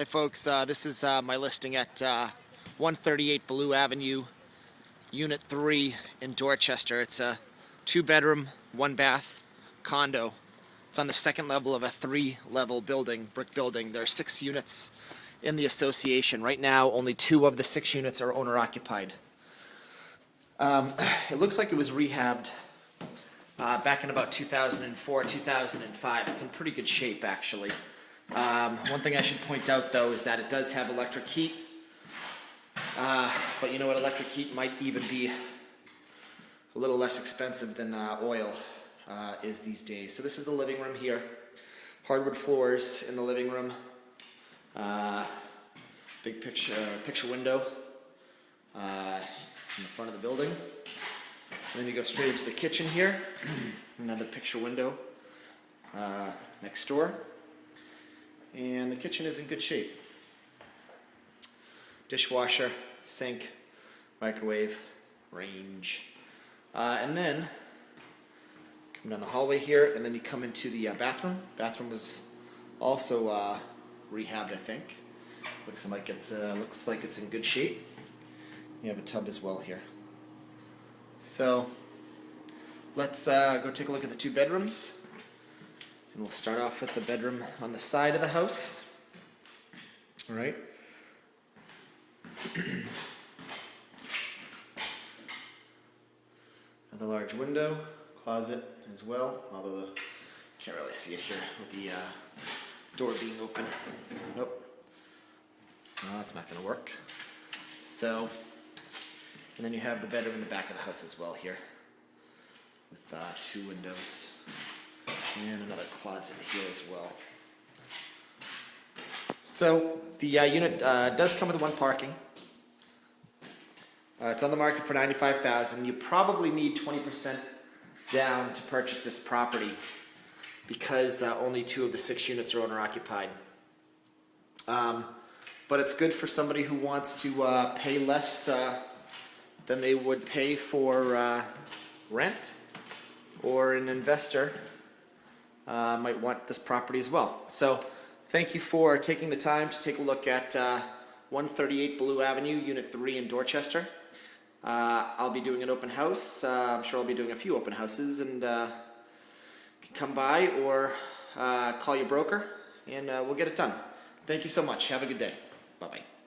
Hi, folks. Uh, this is uh, my listing at uh, 138 Blue Avenue, Unit 3 in Dorchester. It's a two bedroom, one bath condo. It's on the second level of a three level building, brick building. There are six units in the association. Right now, only two of the six units are owner occupied. Um, it looks like it was rehabbed uh, back in about 2004, 2005. It's in pretty good shape, actually. Um, one thing I should point out, though, is that it does have electric heat. Uh, but you know what? Electric heat might even be a little less expensive than uh, oil uh, is these days. So this is the living room here. Hardwood floors in the living room. Uh, big picture picture window uh, in the front of the building. And then you go straight into the kitchen here. Another picture window uh, next door. And the kitchen is in good shape. Dishwasher, sink, microwave, range. Uh, and then come down the hallway here, and then you come into the uh, bathroom. Bathroom was also uh, rehabbed, I think. Looks like it's uh, looks like it's in good shape. You have a tub as well here. So let's uh, go take a look at the two bedrooms. And we'll start off with the bedroom on the side of the house. All right. Another large window, closet as well, although the, can't really see it here with the uh, door being open. Nope. No, that's not going to work. So, and then you have the bedroom in the back of the house as well here with uh, two windows and another closet here as well. So the uh, unit uh, does come with one parking. Uh, it's on the market for 95000 You probably need 20% down to purchase this property because uh, only two of the six units are owner occupied. Um, but it's good for somebody who wants to uh, pay less uh, than they would pay for rent or an investor uh, might want this property as well. So thank you for taking the time to take a look at uh, 138 Blue Avenue, Unit 3 in Dorchester. Uh, I'll be doing an open house. Uh, I'm sure I'll be doing a few open houses and uh, come by or uh, call your broker and we'll get it done. Thank you so much. Have a good day. Bye-bye.